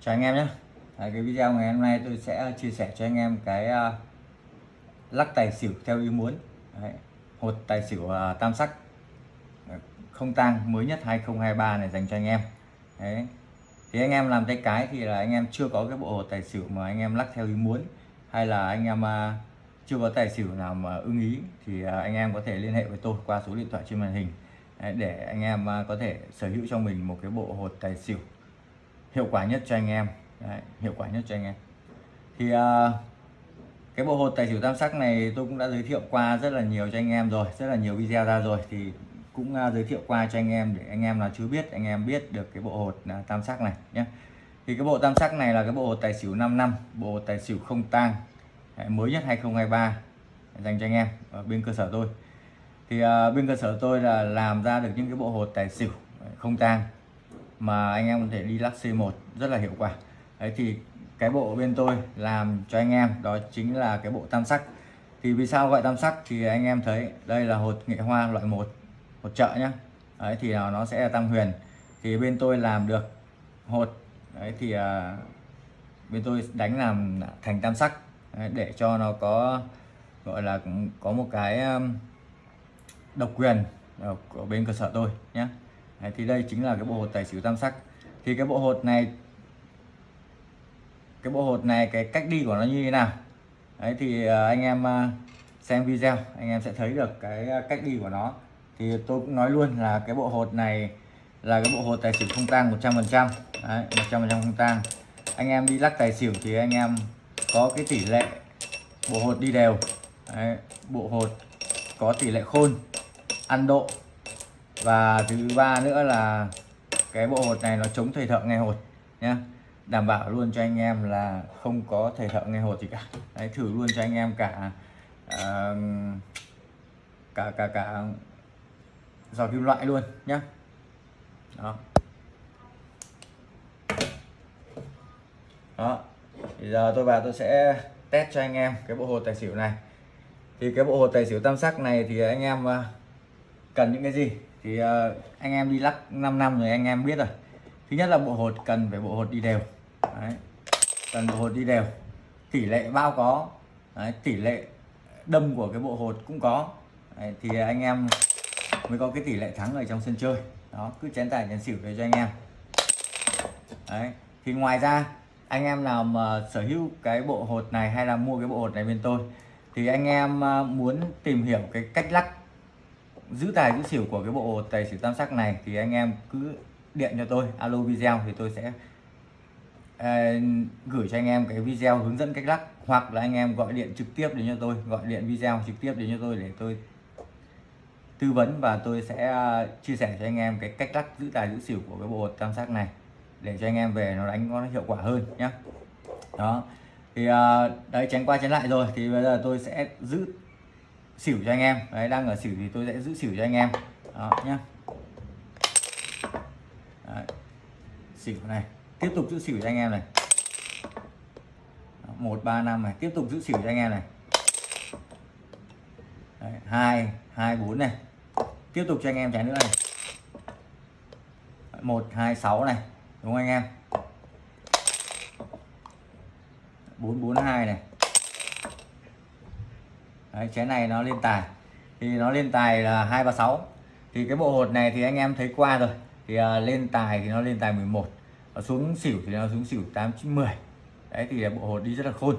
chào anh em nhé. À, cái video ngày hôm nay tôi sẽ chia sẻ cho anh em cái uh, lắc tài xỉu theo ý muốn. Đấy, hột tài xỉu uh, tam sắc. Không tang mới nhất 2023 này dành cho anh em. Đấy. thì anh em làm tay cái thì là anh em chưa có cái bộ hột tài xỉu mà anh em lắc theo ý muốn hay là anh em uh, chưa có tài xỉu nào mà ưng ý thì uh, anh em có thể liên hệ với tôi qua số điện thoại trên màn hình. Đấy, để anh em uh, có thể sở hữu cho mình một cái bộ hột tài xỉu hiệu quả nhất cho anh em. Đấy, hiệu quả nhất cho anh em. Thì uh, cái bộ hột tài xỉu tam sắc này tôi cũng đã giới thiệu qua rất là nhiều cho anh em rồi rất là nhiều video ra rồi. Thì cũng uh, giới thiệu qua cho anh em để anh em nào chưa biết anh em biết được cái bộ hột uh, tam sắc này nhé. Thì cái bộ tam sắc này là cái bộ hột tài xỉu 5 năm bộ hột tài xỉu không tang mới nhất 2023 dành cho anh em ở bên cơ sở tôi. Thì uh, bên cơ sở tôi là làm ra được những cái bộ hột tài xỉu không tang mà anh em có thể đi lắc C1 rất là hiệu quả. Đấy thì cái bộ bên tôi làm cho anh em đó chính là cái bộ tam sắc. Thì vì sao gọi tam sắc? Thì anh em thấy đây là hột nghệ hoa loại 1 hột trợ nhá. Đấy thì nó sẽ là tam huyền. Thì bên tôi làm được hột. Đấy thì uh, bên tôi đánh làm thành tam sắc. Đấy, để cho nó có gọi là có một cái um, độc quyền của bên cơ sở tôi nhé Đấy, thì đây chính là cái bộ hột tài xỉu tam sắc. Thì cái bộ hột này cái bộ hột này cái cách đi của nó như thế nào? Đấy thì à, anh em à, xem video anh em sẽ thấy được cái à, cách đi của nó. Thì tôi cũng nói luôn là cái bộ hột này là cái bộ hột tài xỉu không tang 100 phần trăm. Một trăm phần trăm không tang. Anh em đi lắc tài xỉu thì anh em có cái tỷ lệ bộ hột đi đều. Đấy, bộ hột có tỷ lệ khôn ăn độ và thứ ba nữa là cái bộ hột này nó chống thầy thợ nghe hột nhé đảm bảo luôn cho anh em là không có thầy thợ nghe hột gì cả. Đấy thử luôn cho anh em cả uh, cả cả cả giò kim loại luôn nhé đó. Đó. Thì giờ tôi vào tôi sẽ test cho anh em cái bộ hột tài xỉu này. Thì cái bộ hột tài xỉu tam sắc này thì anh em ờ, cần những cái gì? Thì uh, anh em đi lắc 5 năm rồi anh em biết rồi thứ nhất là bộ hột cần phải bộ hột đi đều Đấy. cần bộ hột đi đều tỷ lệ bao có Đấy. tỷ lệ đâm của cái bộ hột cũng có Đấy. thì anh em mới có cái tỷ lệ thắng ở trong sân chơi đó cứ chén tài chén xỉu về cho anh em Đấy. thì ngoài ra anh em nào mà sở hữu cái bộ hột này hay là mua cái bộ hột này bên tôi thì anh em ờ, muốn tìm hiểu cái cách lắc giữ tài giữ xỉu của cái bộ tài xỉu tam sắc này thì anh em cứ điện cho tôi alo video thì tôi sẽ uh, gửi cho anh em cái video hướng dẫn cách lắc hoặc là anh em gọi điện trực tiếp đến cho tôi gọi điện video trực tiếp đến cho tôi để tôi tư vấn và tôi sẽ à, chia sẻ cho anh em cái cách lắc giữ tài giữ xỉu của cái bộ tam sắc này để cho anh em về nó đánh nó hiệu quả hơn nhé đó thì uh, đấy tránh qua tránh lại rồi thì bây giờ tôi sẽ giữ xỉu cho anh em. Đấy, đang ở xỉu thì tôi sẽ giữ xỉu cho anh em. Đó, nhá. Đấy. xỉu này, tiếp tục giữ xỉu cho anh em này. Một, ba, năm này, tiếp tục giữ xỉu cho anh em này. Hai hai, bốn này. Tiếp tục cho anh em trái nữa này. Một, hai, sáu này, đúng không anh em? Bốn bốn, hai này. Đấy, chén này nó lên tài. Thì nó lên tài là hai ba sáu. Thì cái bộ hột này thì anh em thấy qua rồi. Thì uh, lên tài thì nó lên tài 11 và xuống xỉu thì nó xuống xỉu 8 9 10 đấy thì bộ hột đi rất là khôn.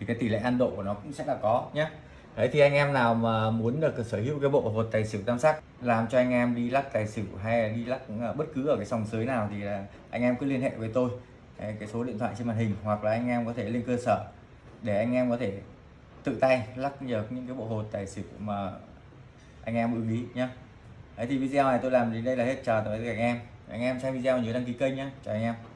Thì cái tỷ lệ ăn độ của nó cũng sẽ là có nhé đấy thì anh em nào mà muốn được sở hữu cái bộ hột tài xỉu tam sắc làm cho anh em đi lắc tài xỉu hay là đi lắc à, bất cứ ở cái sòng sới nào thì anh em cứ liên hệ với tôi. Đấy, cái số điện thoại trên màn hình hoặc là anh em có thể lên cơ sở để anh em có thể tự tay lắc được những cái bộ hột tài xỉu mà anh em ưng ý nhé Đấy, thì video này tôi làm đến đây là hết. Chờ tới anh em. Anh em xem video nhớ đăng ký kênh nhé chào anh em.